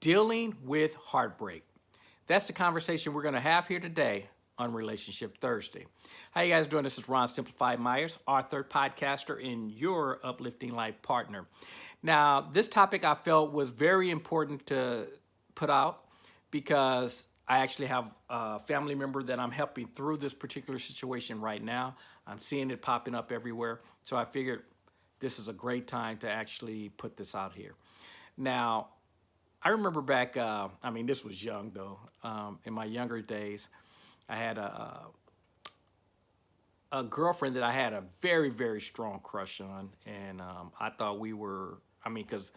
dealing with heartbreak. That's the conversation we're going to have here today on Relationship Thursday. How you guys doing? This is Ron Simplified Myers, author, podcaster, and your uplifting life partner. Now, this topic I felt was very important to put out because I actually have a family member that I'm helping through this particular situation right now. I'm seeing it popping up everywhere. So I figured this is a great time to actually put this out here. Now, I remember back, uh, I mean, this was young though, um, in my younger days, I had a, a girlfriend that I had a very, very strong crush on. And um, I thought we were, I mean, because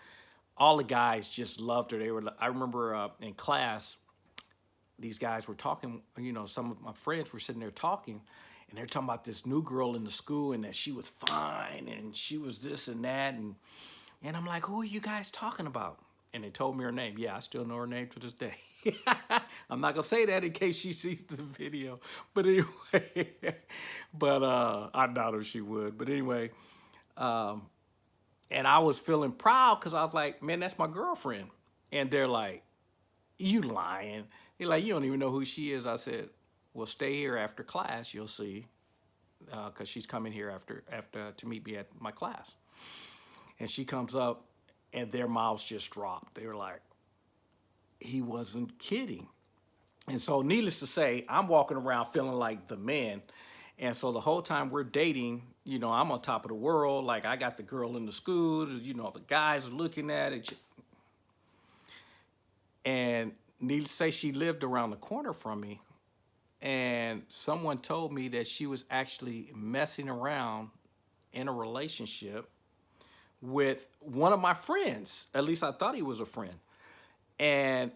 all the guys just loved her. They were, I remember uh, in class, these guys were talking, you know, some of my friends were sitting there talking and they're talking about this new girl in the school and that she was fine and she was this and that. And, and I'm like, who are you guys talking about? And they told me her name. Yeah, I still know her name to this day. I'm not gonna say that in case she sees the video. But anyway, but uh, I doubt if she would. But anyway, um, and I was feeling proud because I was like, man, that's my girlfriend. And they're like, you lying. They're like, you don't even know who she is. I said, well, stay here after class. You'll see, because uh, she's coming here after after to meet me at my class. And she comes up and their mouths just dropped. They were like, he wasn't kidding. And so needless to say, I'm walking around feeling like the man. And so the whole time we're dating, you know, I'm on top of the world. Like I got the girl in the school, you know, the guys are looking at it. And needless to say, she lived around the corner from me. And someone told me that she was actually messing around in a relationship with one of my friends. At least I thought he was a friend. And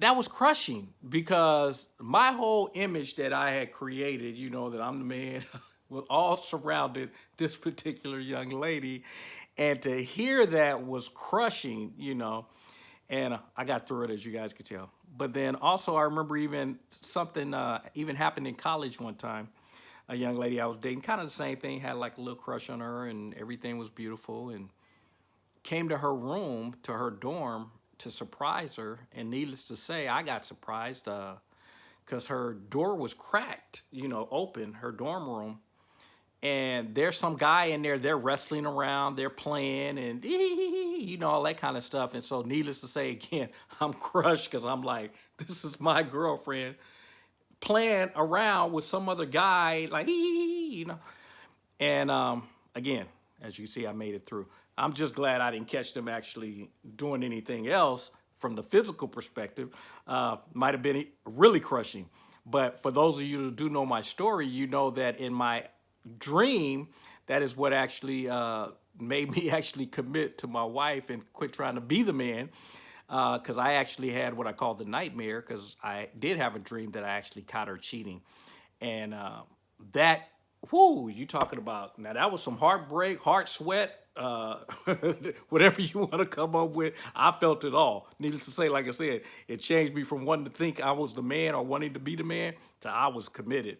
that was crushing because my whole image that I had created, you know, that I'm the man, was all surrounded this particular young lady. And to hear that was crushing, you know, and I got through it as you guys could tell. But then also I remember even something uh, even happened in college one time a young lady I was dating, kind of the same thing, had like a little crush on her and everything was beautiful and came to her room, to her dorm to surprise her. And needless to say, I got surprised because uh, her door was cracked, you know, open, her dorm room. And there's some guy in there, they're wrestling around, they're playing and you know, all that kind of stuff. And so needless to say, again, I'm crushed because I'm like, this is my girlfriend playing around with some other guy, like, you know. And um, again, as you can see, I made it through. I'm just glad I didn't catch them actually doing anything else from the physical perspective. Uh, might have been really crushing. But for those of you who do know my story, you know that in my dream, that is what actually uh, made me actually commit to my wife and quit trying to be the man because uh, I actually had what I call the nightmare because I did have a dream that I actually caught her cheating. And uh, that, whoo, you talking about, now that was some heartbreak, heart sweat, uh, whatever you want to come up with, I felt it all. Needless to say, like I said, it changed me from wanting to think I was the man or wanting to be the man to I was committed.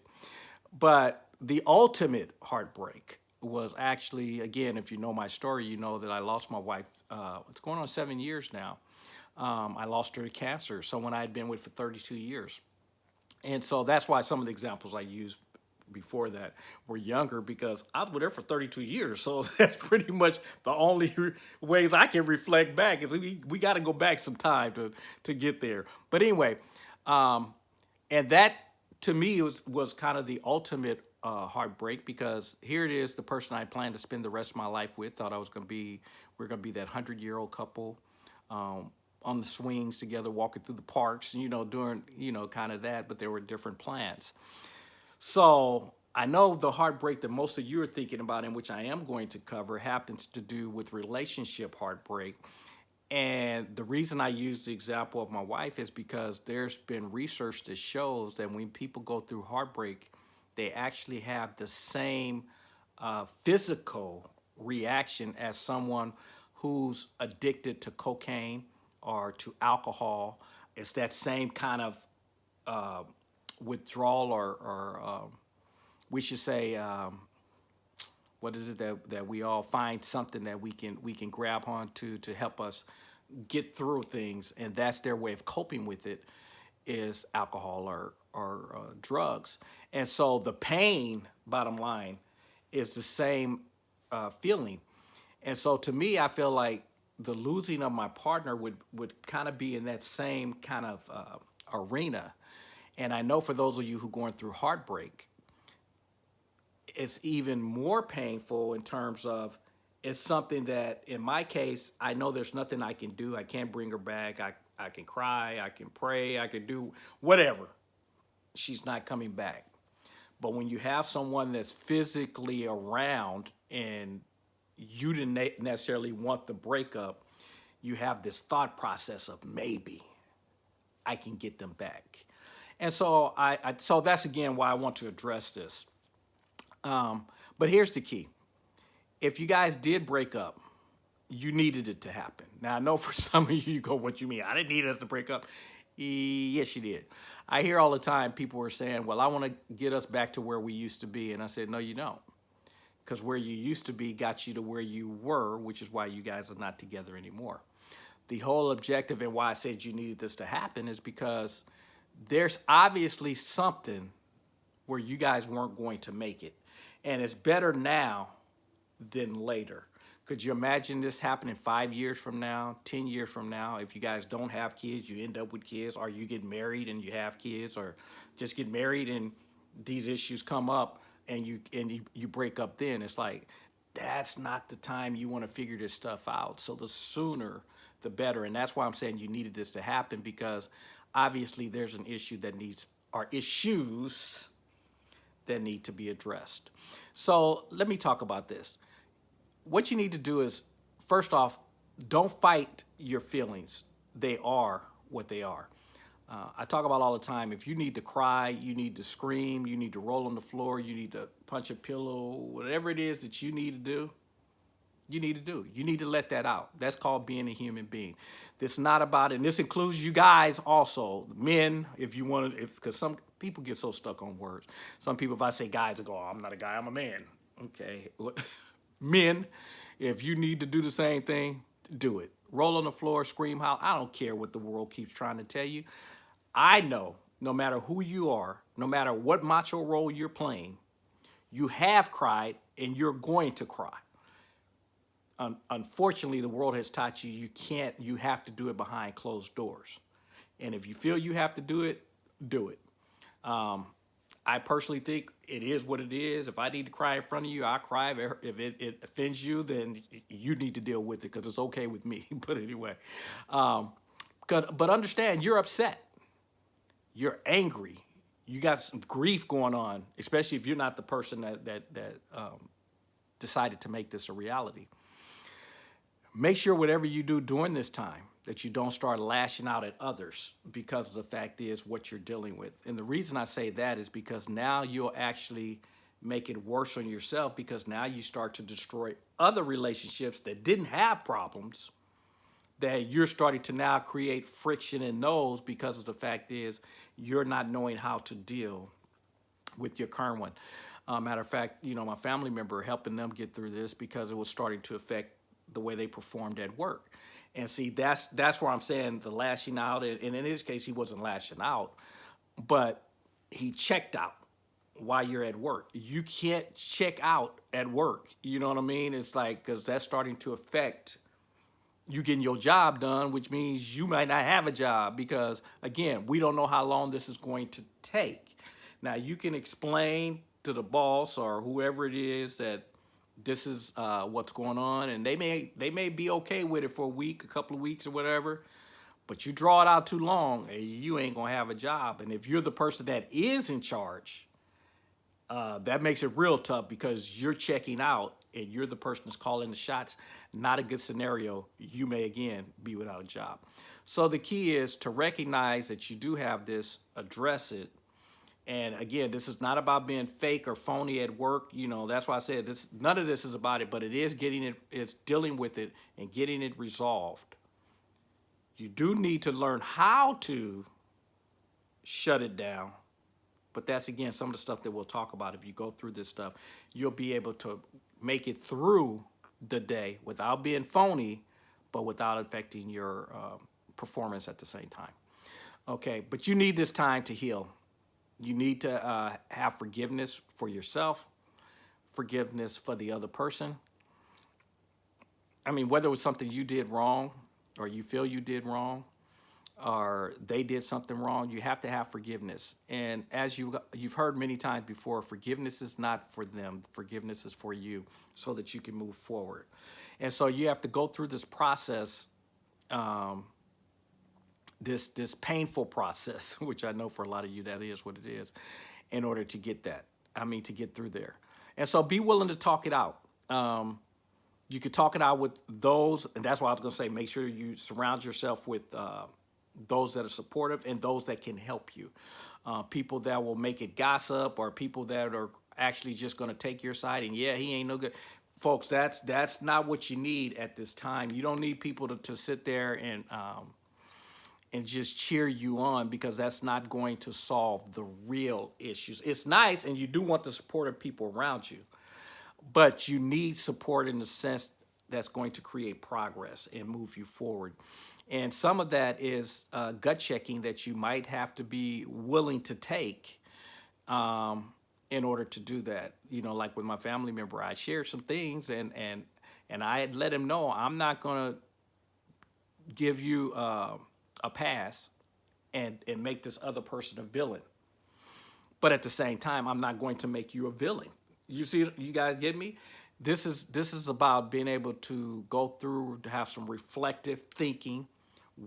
But the ultimate heartbreak was actually, again, if you know my story, you know that I lost my wife, uh, it's going on seven years now. Um, I lost her to cancer, someone I had been with for 32 years. And so that's why some of the examples I used before that were younger because I was her for 32 years. So that's pretty much the only ways I can reflect back is we, we got to go back some time to, to get there. But anyway, um, and that to me was, was kind of the ultimate uh, heartbreak because here it is, the person I planned to spend the rest of my life with, thought I was going to be, we are going to be that 100 year old couple. Um, on the swings together, walking through the parks, you know, doing, you know, kind of that, but there were different plans. So I know the heartbreak that most of you are thinking about and which I am going to cover happens to do with relationship heartbreak. And the reason I use the example of my wife is because there's been research that shows that when people go through heartbreak, they actually have the same uh, physical reaction as someone who's addicted to cocaine, or to alcohol. It's that same kind of uh, withdrawal or, or uh, we should say, um, what is it that, that we all find something that we can we can grab onto to to help us get through things, and that's their way of coping with it, is alcohol or or uh, drugs. And so the pain, bottom line, is the same uh, feeling. And so to me, I feel like the losing of my partner would would kind of be in that same kind of uh, arena. And I know for those of you who are going through heartbreak, it's even more painful in terms of it's something that in my case i know there's nothing i can do. I can't bring her back. I, I can cry. I can pray. I can do whatever. She's not coming back. But when you have someone that's physically around and you didn't necessarily want the breakup you have this thought process of maybe i can get them back and so i, I so that's again why i want to address this um, but here's the key. If you guys did break up, you needed it to happen. Now, I know for some of you, you go, what you mean? I didn't need us to break up. Yes, you did. I hear all the time people are saying, well, I want to get us back to where we used to be. And I said, no, you don't. Because where you used to be got you to where you were, which is why you guys are not together anymore. The whole objective and why I said you needed this to happen is because there's obviously something where you guys weren't going to make it. And it's better now than later. Could you imagine this happening five years from now, 10 years from now? If you guys don't have kids, you end up with kids, or you get married and you have kids, or just get married and these issues come up and you and you, you break up then. It's like, that's not the time you want to figure this stuff out. So the sooner, the better. And that's why I'm saying you needed this to happen because obviously there's an issue that needs, or issues that need to be addressed. So let me talk about this. What you need to do is, first off, don't fight your feelings. They are what they are. Uh, I talk about all the time, if you need to cry, you need to scream, you need to roll on the floor, you need to punch a pillow, whatever it is that you need to do, you need to do. You need to let that out. That's called being a human being. This not about, and this includes you guys also, men, if you want to, if because some people get so stuck on words. Some people, if I say guys, they go, oh, I'm not a guy, I'm a man. Okay. Men, if you need to do the same thing, do it. Roll on the floor, scream, howl. I don't care what the world keeps trying to tell you. I know no matter who you are, no matter what macho role you're playing, you have cried and you're going to cry un unfortunately, the world has taught you you can't, you have to do it behind closed doors. And if you feel you have to do it, do it. Um, I personally think it is what it is. If I need to cry in front of you, I'll cry. If it, it offends you, then you need to deal with it because it's okay with me. but anyway, um, but understand you're upset. You're angry. You got some grief going on, especially if you're not the person that, that, that um, decided to make this a reality. Make sure whatever you do during this time that you don't start lashing out at others because the fact is what you're dealing with. And the reason I say that is because now you'll actually make it worse on yourself because now you start to destroy other relationships that didn't have problems that you're starting to now create friction in those because of the fact is you're not knowing how to deal with your current one. Uh, matter of fact, you know, my family member helping them get through this because it was starting to affect the way they performed at work. And see, that's that's where I'm saying the lashing out, and in his case, he wasn't lashing out, but he checked out while you're at work. You can't check out at work. You know what I mean? It's like, because that's starting to affect you getting your job done, which means you might not have a job because, again, we don't know how long this is going to take. Now, you can explain to the boss or whoever it is that this is uh, what's going on, and they may they may be okay with it for a week, a couple of weeks, or whatever. But you draw it out too long, and you ain't gonna have a job. And if you're the person that is in charge, uh, that makes it real tough because you're checking out and you're the person that's calling the shots. Not a good scenario. You may again be without a job. So the key is to recognize that you do have this, address it, and again, this is not about being fake or phony at work. You know, that's why I said this. None of this is about it, but it is getting it. It's dealing with it and getting it resolved. You do need to learn how to shut it down. But that's again some of the stuff that we'll talk about. If you go through this stuff, you'll be able to make it through the day without being phony, but without affecting your uh, performance at the same time. Okay, but you need this time to heal. You need to uh, have forgiveness for yourself, forgiveness for the other person. I mean, whether it was something you did wrong or you feel you did wrong, or they did something wrong, you have to have forgiveness. And as you you've heard many times before, forgiveness is not for them. Forgiveness is for you, so that you can move forward. And so you have to go through this process, um, this this painful process, which I know for a lot of you that is what it is, in order to get that. I mean, to get through there. And so be willing to talk it out. Um, you could talk it out with those, and that's why I was going to say, make sure you surround yourself with. Uh, those that are supportive and those that can help you. Uh, people that will make it gossip or people that are actually just going to take your side and yeah, he ain't no good. Folks, that's that's not what you need at this time. You don't need people to, to sit there and um, and just cheer you on because that's not going to solve the real issues. It's nice and you do want the support of people around you, but you need support in the sense that's going to create progress and move you forward. And some of that is uh, gut checking that you might have to be willing to take um, in order to do that. You know, like with my family member, I shared some things and and and I had let him know I'm not going to give you uh, a pass and and make this other person a villain. But at the same time, I'm not going to make you a villain. You see, you guys get me? This is this is about being able to go through to have some reflective thinking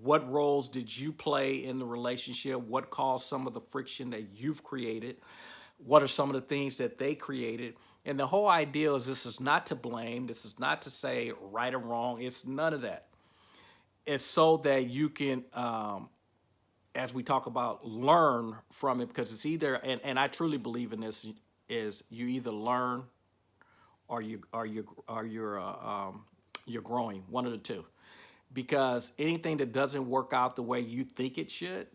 what roles did you play in the relationship? What caused some of the friction that you've created? What are some of the things that they created? And the whole idea is this is not to blame. This is not to say right or wrong. It's none of that. It's so that you can, um, as we talk about, learn from it because it's either, and, and I truly believe in this, is you either learn or you, or you, or you're, uh, um, you're growing, one of the two because anything that doesn't work out the way you think it should,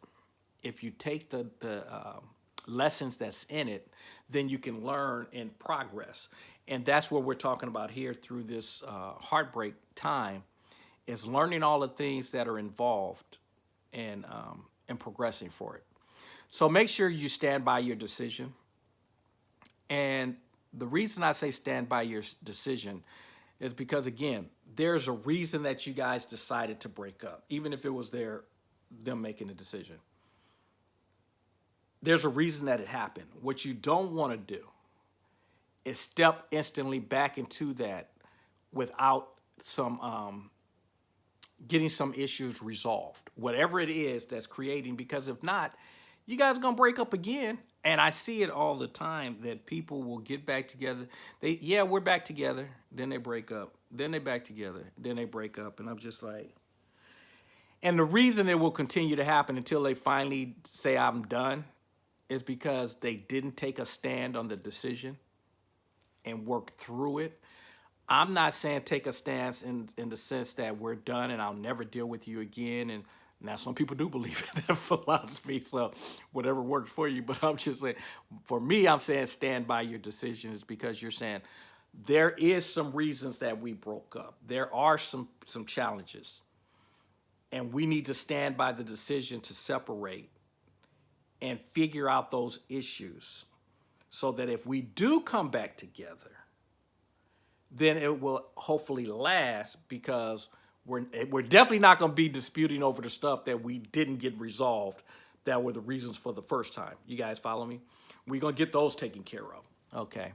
if you take the, the uh, lessons that's in it, then you can learn and progress. And that's what we're talking about here through this uh, heartbreak time is learning all the things that are involved and, um, and progressing for it. So make sure you stand by your decision. And the reason I say stand by your decision is because again, there's a reason that you guys decided to break up, even if it was their them making a decision. There's a reason that it happened. What you don't want to do is step instantly back into that without some um, getting some issues resolved, whatever it is that's creating, because if not, you guys are gonna break up again. And I see it all the time that people will get back together. They, yeah, we're back together. Then they break up. Then they back together. Then they break up. And I'm just like, and the reason it will continue to happen until they finally say I'm done is because they didn't take a stand on the decision and work through it. I'm not saying take a stance in, in the sense that we're done and I'll never deal with you again and now, some people do believe in that philosophy, so whatever works for you. But I'm just saying, for me, I'm saying stand by your decisions because you're saying there is some reasons that we broke up. There are some some challenges, and we need to stand by the decision to separate and figure out those issues, so that if we do come back together, then it will hopefully last because we're, we're definitely not going to be disputing over the stuff that we didn't get resolved that were the reasons for the first time. You guys follow me? We're going to get those taken care of. Okay.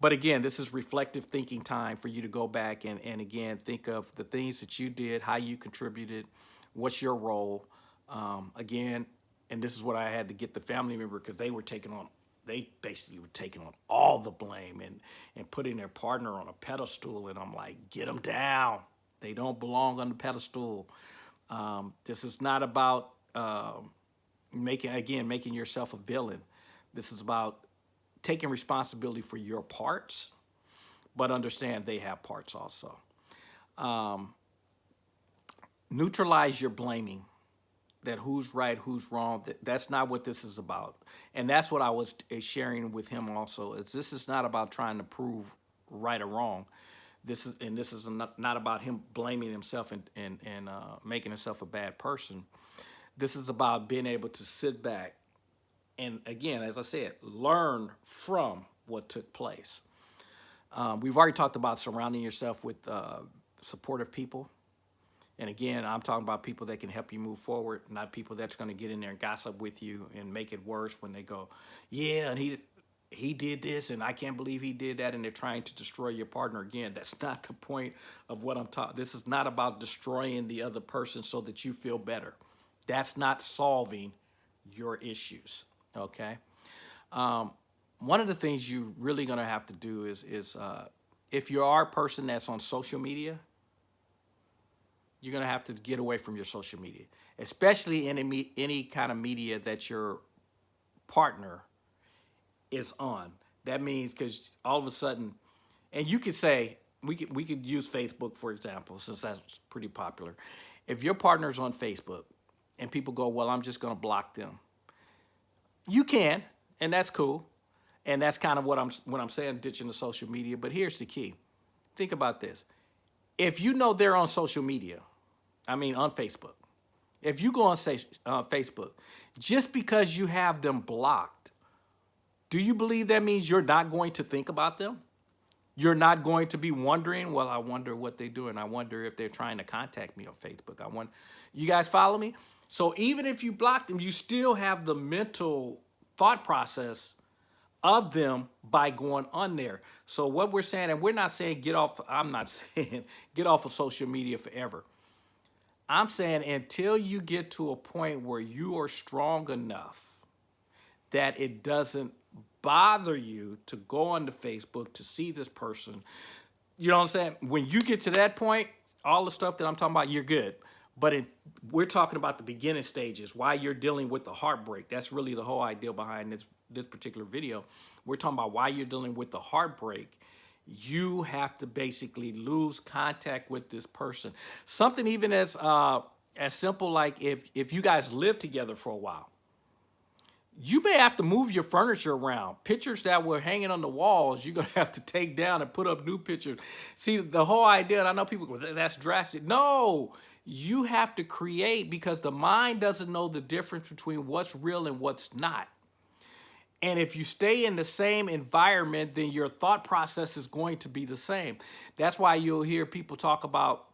But again, this is reflective thinking time for you to go back and, and again, think of the things that you did, how you contributed, what's your role. Um, again, and this is what I had to get the family member because they were taking on, they basically were taking on all the blame and, and putting their partner on a pedestal. And I'm like, get them down. They don't belong on the pedestal. Um, this is not about uh, making, again, making yourself a villain. This is about taking responsibility for your parts, but understand they have parts also. Um, neutralize your blaming that who's right, who's wrong. That, That's not what this is about. And that's what I was sharing with him also, is this is not about trying to prove right or wrong. this is and this is not, not about him blaming himself and and, and uh, making himself a bad person. This is about being able to sit back and again, as I said, learn from what took place. Um, we've already talked about surrounding yourself with uh, supportive people. And again, I'm talking about people that can help you move forward, not people that's going to get in there and gossip with you and make it worse when they go, yeah, and he he did this and I can't believe he did that and they're trying to destroy your partner again. That's not the point of what I'm talking. This is not about destroying the other person so that you feel better. That's not solving your issues, okay? Um, one of the things you're really gonna have to do is, is uh, if you are a person that's on social media, you're gonna have to get away from your social media, especially any, any kind of media that your partner is on. That means because all of a sudden, and you could say, we could, we could use Facebook, for example, since that's pretty popular. If your partner's on Facebook and people go, well, I'm just going to block them. You can, and that's cool. And that's kind of what I'm, what I'm saying, ditching the social media. But here's the key. Think about this. If you know they're on social media, I mean on Facebook, if you go on say, uh, Facebook, just because you have them blocked do you believe that means you're not going to think about them? You're not going to be wondering, well, I wonder what they're doing. I wonder if they're trying to contact me on Facebook. I want, you guys follow me? So even if you block them, you still have the mental thought process of them by going on there. So what we're saying, and we're not saying get off, I'm not saying get off of social media forever. I'm saying until you get to a point where you are strong enough that it doesn't bother you to go onto Facebook to see this person. You know what I'm saying? When you get to that point, all the stuff that I'm talking about, you're good. But it, we're talking about the beginning stages, why you're dealing with the heartbreak. That's really the whole idea behind this, this particular video. We're talking about why you're dealing with the heartbreak. You have to basically lose contact with this person. Something even as uh, as simple like if, if you guys live together for a while, you may have to move your furniture around. Pictures that were hanging on the walls, you're gonna have to take down and put up new pictures. See, the whole idea, and I know people go, that's drastic. No, you have to create because the mind doesn't know the difference between what's real and what's not. And if you stay in the same environment, then your thought process is going to be the same. That's why you'll hear people talk about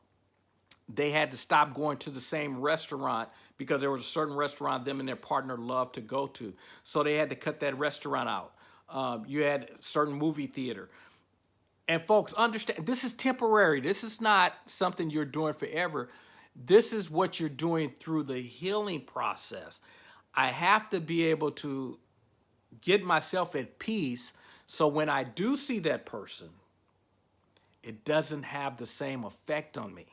they had to stop going to the same restaurant because there was a certain restaurant them and their partner loved to go to. So they had to cut that restaurant out. Um, you had certain movie theater. And folks, understand, this is temporary. This is not something you're doing forever. This is what you're doing through the healing process. I have to be able to get myself at peace so when I do see that person, it doesn't have the same effect on me.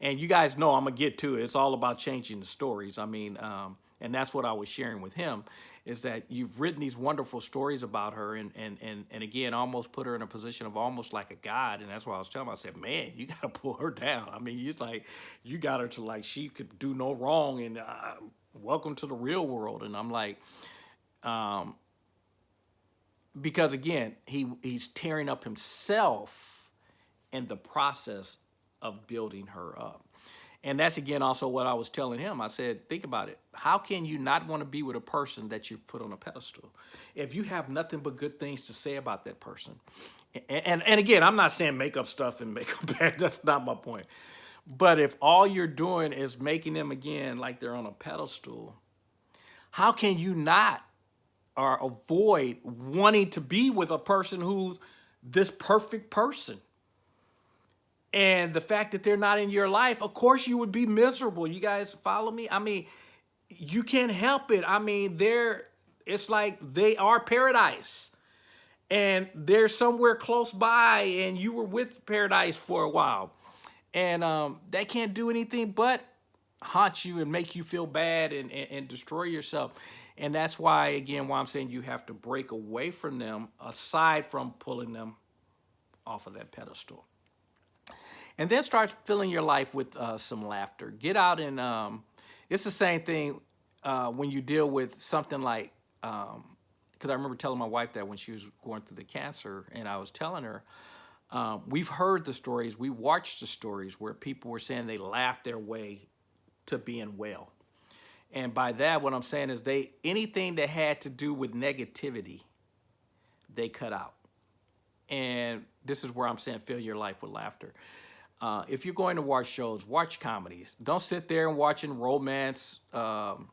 And you guys know I'm gonna get to it. It's all about changing the stories. I mean, um, and that's what I was sharing with him is that you've written these wonderful stories about her and, and, and, and again, almost put her in a position of almost like a God. And that's why I was telling him, I said, man, you got to pull her down. I mean, you like, you got her to like, she could do no wrong and uh, welcome to the real world. And I'm like, um, because again, he, he's tearing up himself in the process of building her up. And that's again also what I was telling him. I said, think about it. How can you not want to be with a person that you've put on a pedestal if you have nothing but good things to say about that person? And, and, and again, I'm not saying make up stuff and make them bad. That's not my point. But if all you're doing is making them again like they're on a pedestal, how can you not or avoid wanting to be with a person who's this perfect person? And the fact that they're not in your life, of course you would be miserable. You guys follow me? I mean, you can't help it. I mean, they're, it's like they are paradise and they're somewhere close by and you were with paradise for a while and um, they can't do anything but haunt you and make you feel bad and, and, and destroy yourself. And that's why, again, why I'm saying you have to break away from them aside from pulling them off of that pedestal. And then start filling your life with uh, some laughter. Get out and, um, it's the same thing uh, when you deal with something like, because um, I remember telling my wife that when she was going through the cancer and I was telling her, Um, we've heard the stories, we watched the stories where people were saying they laughed their way to being well. And by that, what I'm saying is they anything that had to do with negativity, they cut out. And this is where I'm saying fill your life with laughter. Uh, if you're going to watch shows, watch comedies. Don't sit there and watching romance um,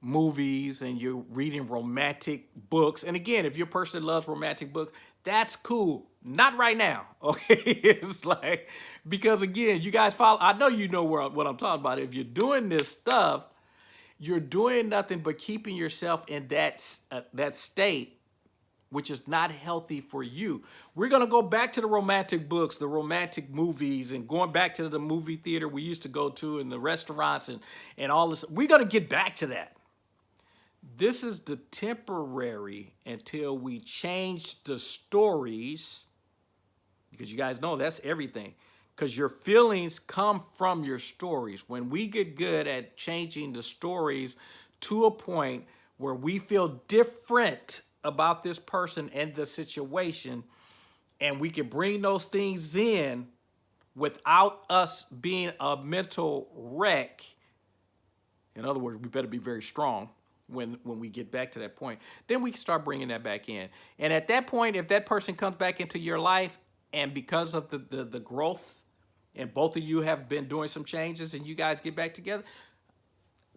movies and you're reading romantic books. And again, if you're a person that loves romantic books, that's cool. Not right now, okay? it's like, because again, you guys follow, I know you know where, what I'm talking about. If you're doing this stuff, you're doing nothing but keeping yourself in that, uh, that state which is not healthy for you. We're going to go back to the romantic books, the romantic movies, and going back to the movie theater we used to go to and the restaurants and, and all this. We're going to get back to that. This is the temporary until we change the stories, because you guys know that's everything, because your feelings come from your stories. When we get good at changing the stories to a point where we feel different about this person and the situation, and we can bring those things in without us being a mental wreck. In other words, we better be very strong when when we get back to that point. Then we can start bringing that back in. And at that point, if that person comes back into your life, and because of the the, the growth, and both of you have been doing some changes, and you guys get back together,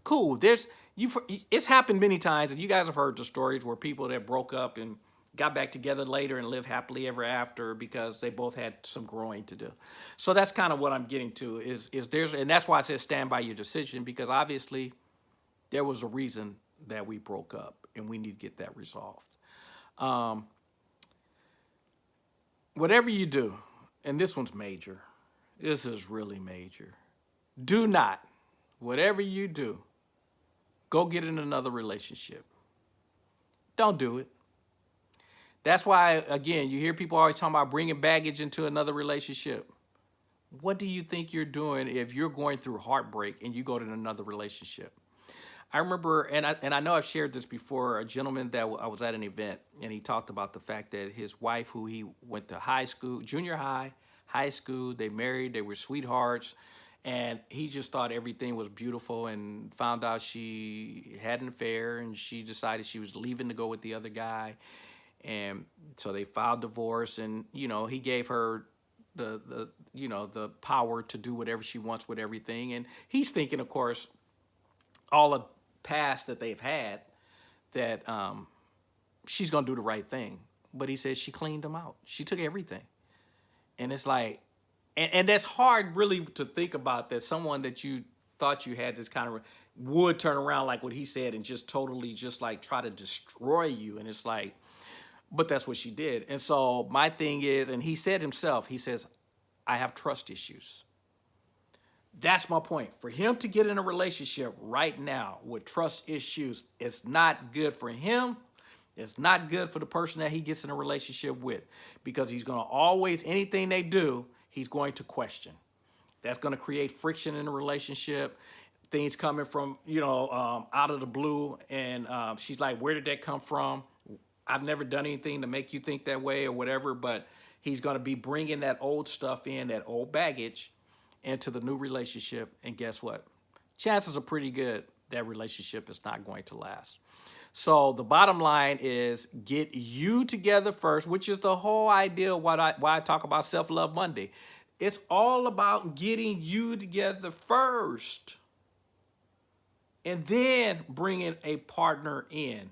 cool. There's you've it's happened many times, and you guys have heard the stories where people that broke up and got back together later and live happily ever after because they both had some growing to do. So that's kind of what I'm getting to is is there's and that's why I said stand by your decision because obviously there was a reason that we broke up and we need to get that resolved. Um, whatever you do, and this one's major, this is really major. Do not, whatever you do, Go get in another relationship. Don't do it. That's why, again, you hear people always talking about bringing baggage into another relationship. What do you think you're doing if you're going through heartbreak and you go to another relationship? I remember, and I, and I know I've shared this before, a gentleman that I was at an event, and he talked about the fact that his wife, who he went to high school, junior high, high school, they married, they were sweethearts, and he just thought everything was beautiful and found out she had an affair and she decided she was leaving to go with the other guy. And so they filed divorce and you know he gave her the the you know the power to do whatever she wants with everything. And he's thinking of course all the past that they've had that um, she's gonna do the right thing. But he says she cleaned them out. She took everything. And it's like and, and that's hard really to think about that someone that you thought you had this kind of would turn around like what he said and just totally just like try to destroy you. And it's like but that's what she did. And so my thing is and he said himself he says i have trust issues. That's my point. For him to get in a relationship right now with trust issues it's not good for him. It's not good for the person that he gets in a relationship with because he's going to always anything they do he's going to question. That's going to create friction in the relationship. Things coming from, you know, um, out of the blue. And um, she's like, where did that come from? I've never done anything to make you think that way or whatever. But he's going to be bringing that old stuff in, that old baggage into the new relationship. And guess what? Chances are pretty good that relationship is not going to last. So the bottom line is get you together first, which is the whole idea why I, why I talk about Self-Love Monday. It's all about getting you together first and then bringing a partner in.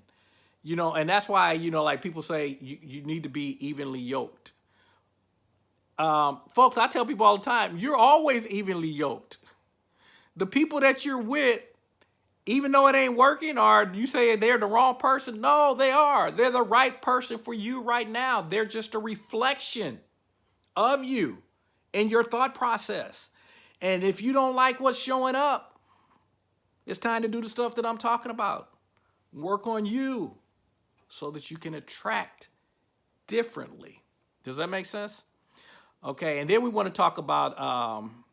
You know, and that's why, you know, like people say you, you need to be evenly yoked. Um, folks, I tell people all the time, you're always evenly yoked. The people that you're with even though it ain't working or you say they're the wrong person no they are. They're the right person for you right now. They're just a reflection of you and your thought process. And if you don't like what's showing up it's time to do the stuff that i'm talking about. Work on you so that you can attract differently. Does that make sense? Okay and then we want to talk about um,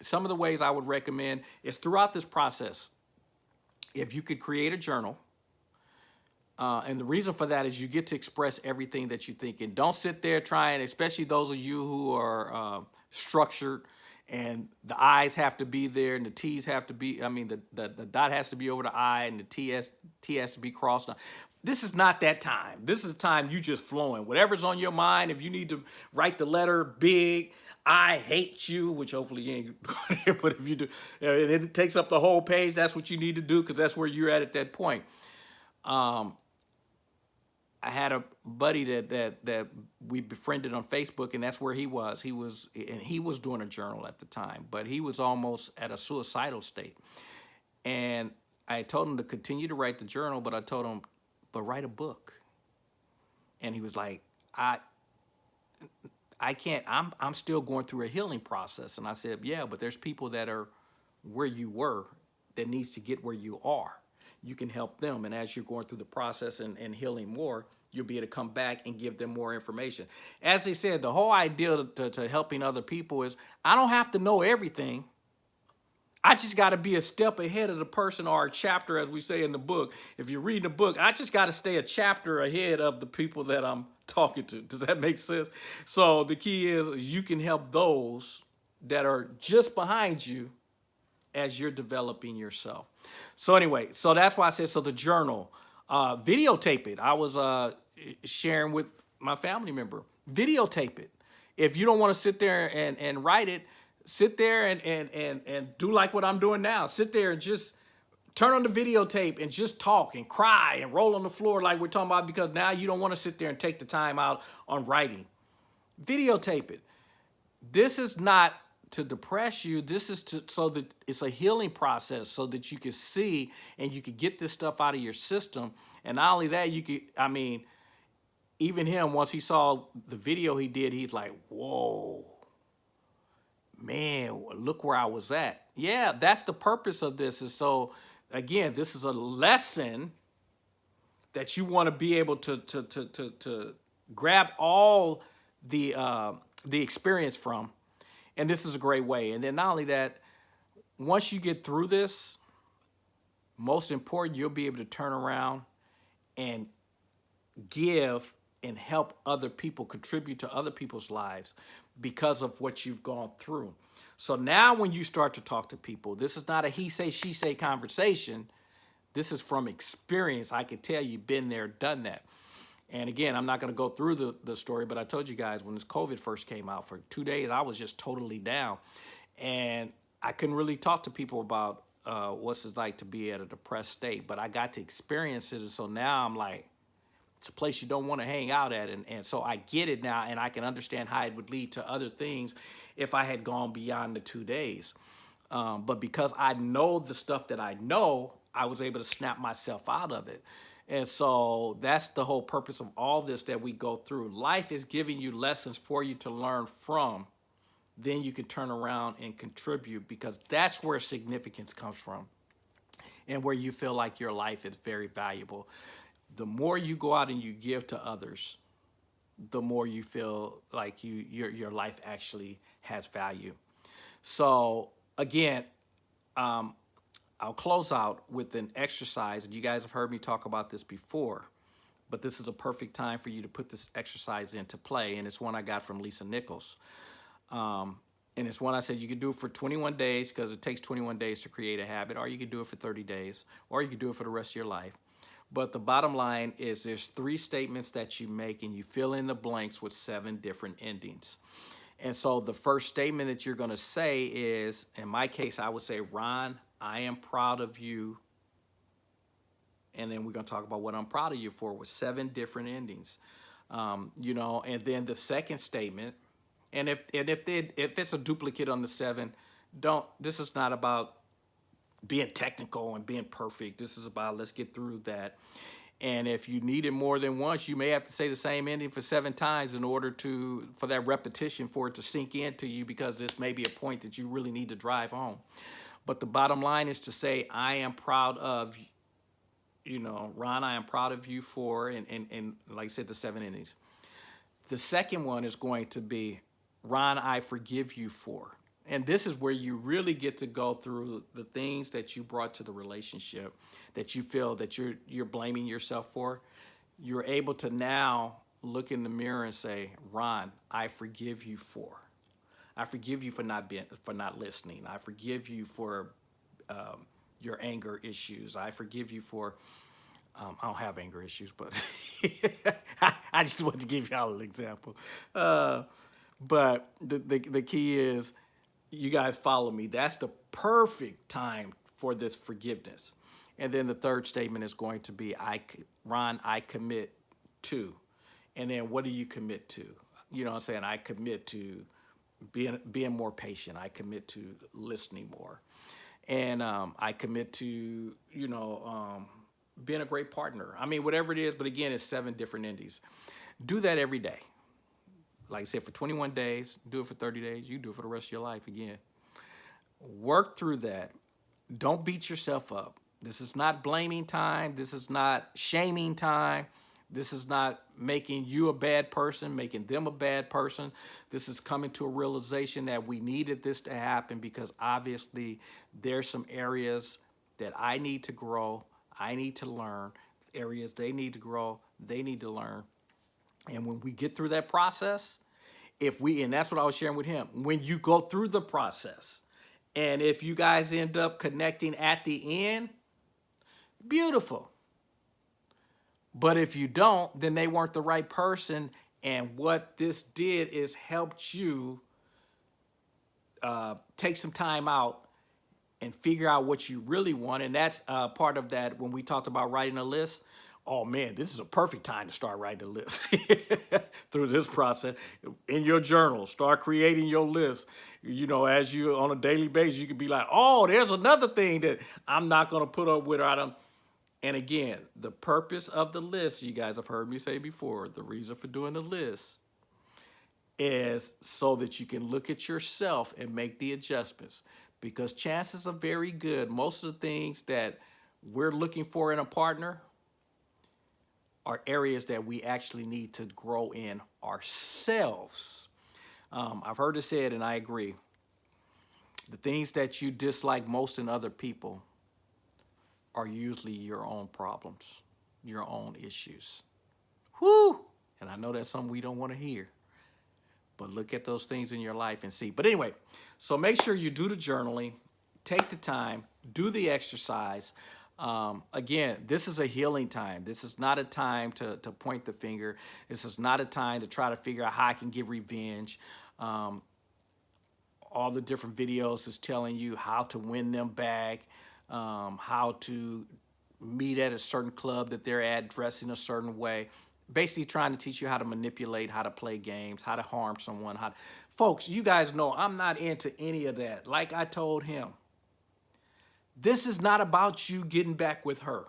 some of the ways i would recommend is throughout this process if you could create a journal Uh, and the reason for that is you get to express everything that you think. And don't sit there trying, especially those of you who are uh, structured and the I's have to be there and the T's have to be, I mean, the, the, the dot has to be over the I and the T has, T has to be crossed. This is not that time. This is the time you just flowing. Whatever's on your mind, if you need to write the letter big, I hate you, which hopefully you ain't but if you do, and it takes up the whole page, that's what you need to do because that's where you're at at that point. Um, I had a buddy that that that we befriended on Facebook, and that's where he was. He was, and he was doing a journal at the time, but he was almost at a suicidal state. And I told him to continue to write the journal, but I told him, but write a book. And he was like, I, I can't. I'm I'm still going through a healing process. And I said, yeah, but there's people that are where you were that needs to get where you are you can help them. And as you're going through the process and, and healing more, you'll be able to come back and give them more information. As they said, the whole idea to, to helping other people is I don't have to know everything. I just got to be a step ahead of the person or a chapter, as we say in the book. If you're reading a book, I just got to stay a chapter ahead of the people that I'm talking to. Does that make sense? So the key is you can help those that are just behind you as you're developing yourself. So anyway, so that's why I said, so the journal, uh, videotape it. I was uh, sharing with my family member, videotape it. If you don't want to sit there and, and write it, sit there and, and, and, and do like what I'm doing now. Sit there and just turn on the videotape and just talk and cry and roll on the floor like we're talking about because now you don't want to sit there and take the time out on writing. Videotape it. This is not to depress you. This is to so that it's a healing process so that you can see and you can get this stuff out of your system. And not only that, you could, I mean, even him, once he saw the video he did, he's like, whoa, man, look where I was at. Yeah, that's the purpose of this. And so, again, this is a lesson that you want to be able to, to, to, to, to grab all the, uh, the experience from and this is a great way. And then not only that, once you get through this, most important, you'll be able to turn around and give and help other people, contribute to other people's lives because of what you've gone through. So now when you start to talk to people, this is not a he say, she say conversation. This is from experience. I can tell you've been there, done that. And again, I'm not going to go through the, the story, but I told you guys when this COVID first came out for two days, I was just totally down. And I couldn't really talk to people about uh, what's it like to be at a depressed state, but I got to experience it. And so now I'm like, it's a place you don't want to hang out at. And, and so I get it now, and I can understand how it would lead to other things if I had gone beyond the two days. Um, but because I know the stuff that I know, I was able to snap myself out of it. And so that's the whole purpose of all this that we go through. Life is giving you lessons for you to learn from. Then you can turn around and contribute because that's where significance comes from and where you feel like your life is very valuable. The more you go out and you give to others, the more you feel like you your your life actually has value. So again, um, I'll close out with an exercise, and you guys have heard me talk about this before, but this is a perfect time for you to put this exercise into play, and it's one I got from Lisa Nichols. Um, and it's one I said you could do it for 21 days because it takes 21 days to create a habit, or you could do it for 30 days, or you could do it for the rest of your life. But the bottom line is there's three statements that you make and you fill in the blanks with seven different endings. And so the first statement that you're going to say is, in my case, I would say, Ron, I am proud of you. And then we're going to talk about what I'm proud of you for with seven different endings. Um, you know, and then the second statement, and if and if they, if it's a duplicate on the seven, don't. This is not about being technical and being perfect. This is about let's get through that. And if you need it more than once, you may have to say the same ending for seven times in order to for that repetition for it to sink into you because this may be a point that you really need to drive home. But the bottom line is to say, I am proud of, you know, Ron, I am proud of you for, and, and, and like I said, the seven innings. The second one is going to be, Ron, I forgive you for. And this is where you really get to go through the things that you brought to the relationship that you feel that you're you're blaming yourself for. You're able to now look in the mirror and say, "Ron, I forgive you for. I forgive you for not being for not listening. I forgive you for um, your anger issues. I forgive you for um, I don't have anger issues, but I just want to give y'all an example. Uh, but the, the, the key is you guys follow me. That's the perfect time for this forgiveness. And then the third statement is going to be, I, Ron, I commit to. And then what do you commit to? You know I'm saying? I commit to being, being more patient. I commit to listening more. And um, I commit to, you know, um, being a great partner. I mean, whatever it is, but again, it's seven different indies. Do that every day like I said, for 21 days, do it for 30 days, you do it for the rest of your life again. Work through that. Don't beat yourself up. This is not blaming time. This is not shaming time. This is not making you a bad person, making them a bad person. This is coming to a realization that we needed this to happen because obviously there's some areas that I need to grow, I need to learn, areas they need to grow, they need to learn. And when we get through that process, if we, and that's what I was sharing with him, when you go through the process, and if you guys end up connecting at the end, beautiful. But if you don't, then they weren't the right person. And what this did is helped you uh, take some time out and figure out what you really want. And that's uh, part of that when we talked about writing a list oh man, this is a perfect time to start writing a list through this process. In your journal, start creating your list. You know, as you on a daily basis, you can be like, oh, there's another thing that I'm not gonna put up with. or I don't. And again, the purpose of the list, you guys have heard me say before, the reason for doing the list is so that you can look at yourself and make the adjustments. Because chances are very good, most of the things that we're looking for in a partner, are areas that we actually need to grow in ourselves. Um, I've heard it said, and I agree. The things that you dislike most in other people are usually your own problems, your own issues. Whoo! And I know that's something we don't want to hear. But look at those things in your life and see. But anyway, so make sure you do the journaling, take the time, do the exercise. Um, again, this is a healing time. This is not a time to, to point the finger. This is not a time to try to figure out how I can get revenge. Um, all the different videos is telling you how to win them back, um, how to meet at a certain club that they're at, dressing a certain way. Basically trying to teach you how to manipulate, how to play games, how to harm someone. How to... Folks, you guys know I'm not into any of that. Like I told him, this is not about you getting back with her.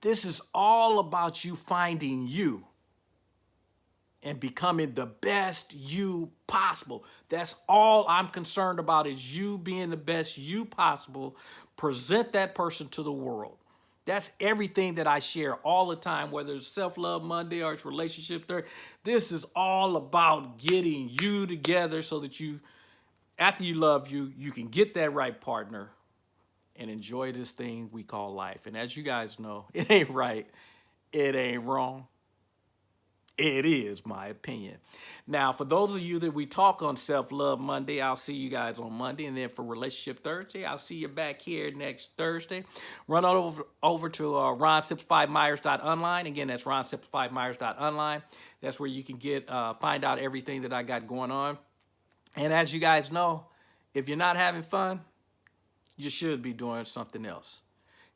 This is all about you finding you and becoming the best you possible. That's all I'm concerned about is you being the best you possible. Present that person to the world. That's everything that I share all the time, whether it's Self-Love Monday or it's Relationship Thursday. This is all about getting you together so that you after you love you, you can get that right partner and enjoy this thing we call life. And as you guys know, it ain't right, it ain't wrong. It is my opinion. Now, for those of you that we talk on Self-Love Monday, I'll see you guys on Monday. And then for Relationship Thursday, I'll see you back here next Thursday. Run over, over to uh, ronsimplifiedmyers.online. Again, that's ronsimplifiedmyers.online. That's where you can get uh, find out everything that I got going on. And as you guys know, if you're not having fun, you should be doing something else.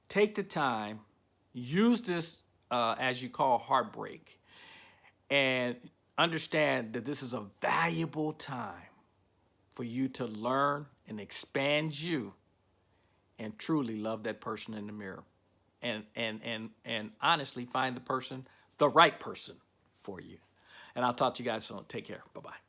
Take the time, use this uh, as you call heartbreak, and understand that this is a valuable time for you to learn and expand you and truly love that person in the mirror. And and and and honestly find the person the right person for you. And i'll talk to you guys soon. Take care. Bye bye